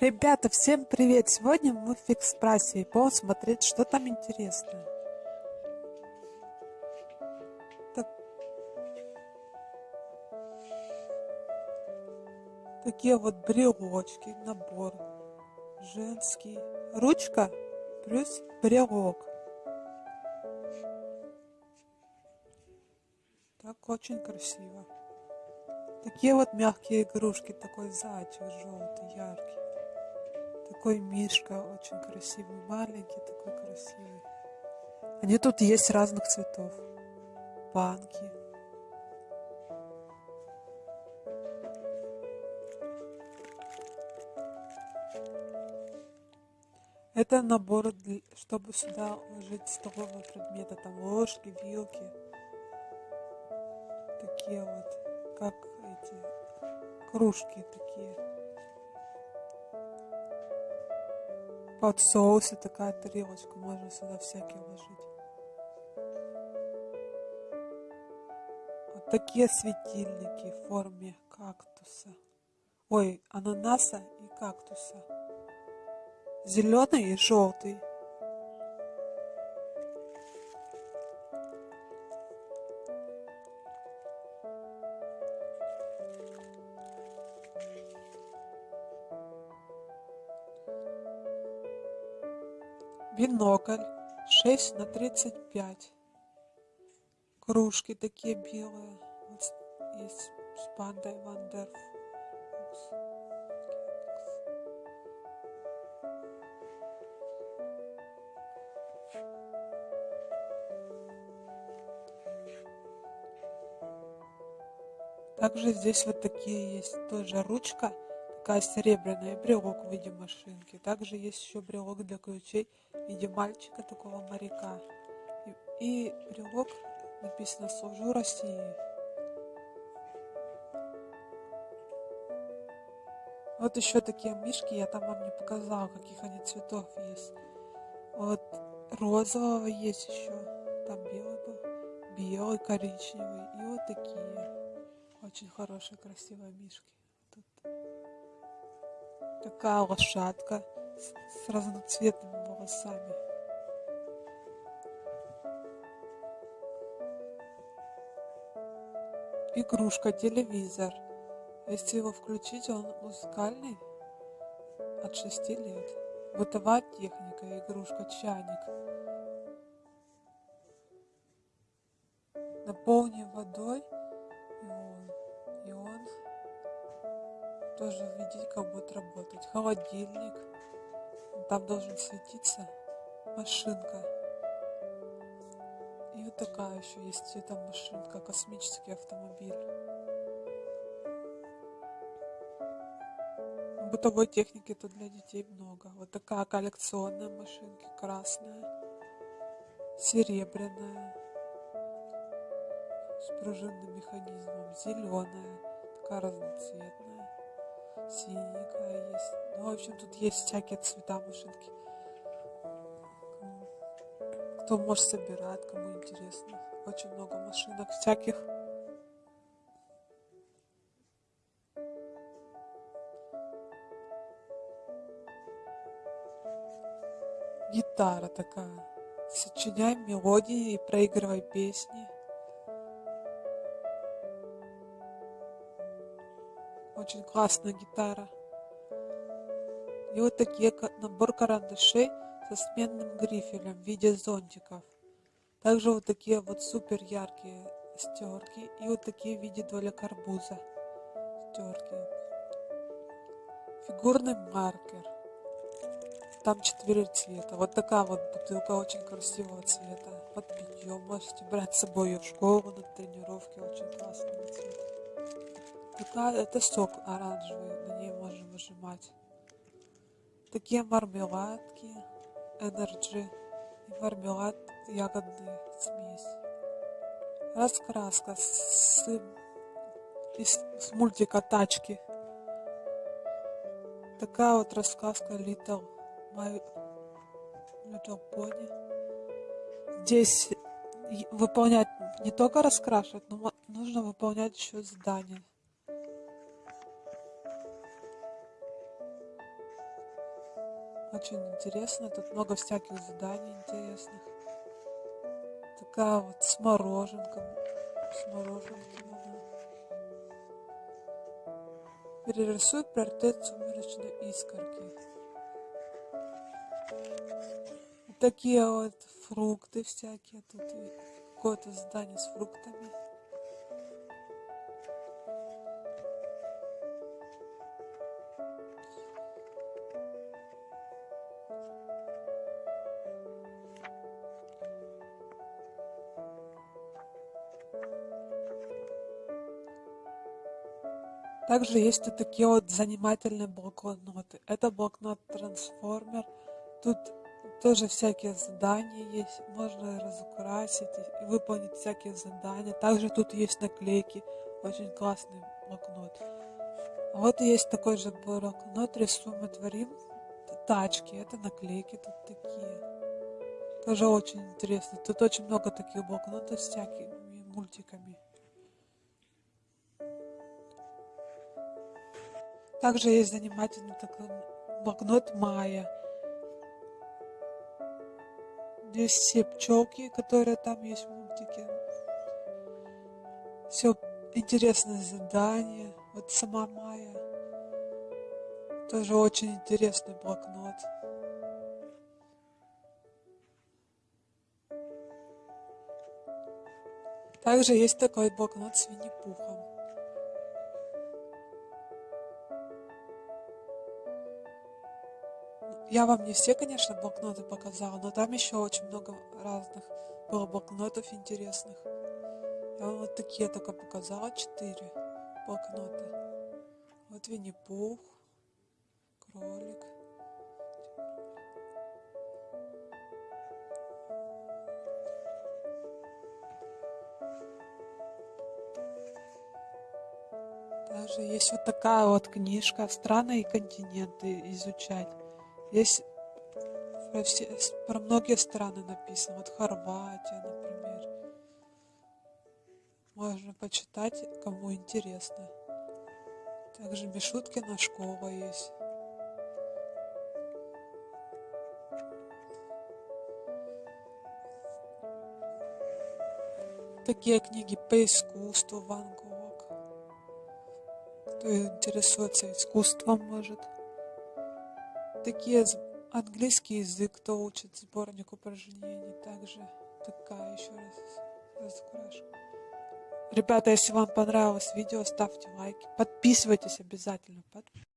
Ребята, всем привет! Сегодня мы в фикс прайсе и будем смотреть, что там интересно. Так... Такие вот брелочки, набор женский. Ручка плюс брелок. Так очень красиво. Такие вот мягкие игрушки, такой зайчик желтый, яркий. Такой мишка очень красивый, маленький, такой красивый. Они тут есть разных цветов. Банки. Это набор, чтобы сюда ложить столовые предметы, там ложки, вилки. Такие вот, как эти кружки такие. Под соусы такая тарелочка, можно сюда всякие ложить. Вот такие светильники в форме кактуса. Ой, ананаса и кактуса. Зеленый и желтый. Бинокль шесть на тридцать пять. Кружки такие белые вот есть с пандой вандер Также здесь вот такие есть тоже ручка, такая серебряная, брелок в виде машинки. Также есть еще брелок для ключей виде мальчика, такого моряка. И, и брелок написано «Служу России». Вот еще такие мишки, я там вам не показала, каких они цветов есть. Вот розового есть еще, там белый был, белый, коричневый. И вот такие очень хорошие, красивые мишки. Тут такая лошадка с разноцветными волосами. Игрушка, телевизор. Если его включить, он музыкальный от 6 лет. Бытовая техника, игрушка, чайник. Наполни водой, и он, и он тоже видеть, как работать. Холодильник. Там должен светиться машинка. И вот такая еще есть цветом машинка, космический автомобиль. Бытовой техники тут для детей много. Вот такая коллекционная машинка, красная, серебряная, с пружинным механизмом, зеленая, такая разноцветная синенькая есть. Ну, в общем, тут есть всякие цвета машинки. Кто может собирать, кому интересно. Очень много машинок всяких. Гитара такая. Сочиняй мелодии и проигрывай песни. Очень классная гитара. И вот такие набор карандашей со сменным грифелем в виде зонтиков. Также вот такие вот супер яркие стерки и вот такие в виде доля карбуза стерки. Фигурный маркер. Там четыре цвета. Вот такая вот бутылка очень красивого цвета. Под питьем. Можете брать с собой в школу на тренировки. Очень классный цвет. Такая, это сок оранжевый, на ней можно выжимать. Такие мармеладки, энерджи и мармелад ягодный смесь. Раскраска с, из, с мультика «Тачки». Такая вот раскраска Little, My Little Pony. Здесь выполнять не только раскрашивать, но нужно выполнять еще задания. Очень интересно. Тут много всяких заданий интересных. Такая вот с мороженком. С мороженком она. Перерисуй портрет сумеречной искорки. такие вот фрукты всякие. Тут какое-то здание с фруктами. Также есть вот такие вот занимательные блокноты. Это блокнот трансформер. Тут тоже всякие задания есть. Можно разукрасить и выполнить всякие задания. Также тут есть наклейки. Очень классный блокнот. Вот есть такой же блокнот. Рисуем и творим. Тачки. Это наклейки тут такие. Тоже очень интересно. Тут очень много таких блокнотов с всякими мультиками. Также есть занимательный такой блокнот Майя. Здесь все пчелки, которые там есть в мультике. Все интересное задание. Вот сама Майя. Тоже очень интересный блокнот. Также есть такой блокнот с Винни-Пухом. Я вам не все, конечно, блокноты показала, но там еще очень много разных было блокнотов интересных. Я вам вот такие только показала, четыре блокнота. Вот Винни-Пух, кролик. Даже есть вот такая вот книжка «Страны и континенты изучать». Здесь про, все, про многие страны написано. Вот Хорватия, например. Можно почитать, кому интересно. Также Мишуткина школа есть. Такие книги по искусству Ван Гог. Кто интересуется искусством, может такие английский язык, кто учит сборник упражнений, также такая еще раз разукрашка. Ребята, если вам понравилось видео, ставьте лайки, подписывайтесь обязательно.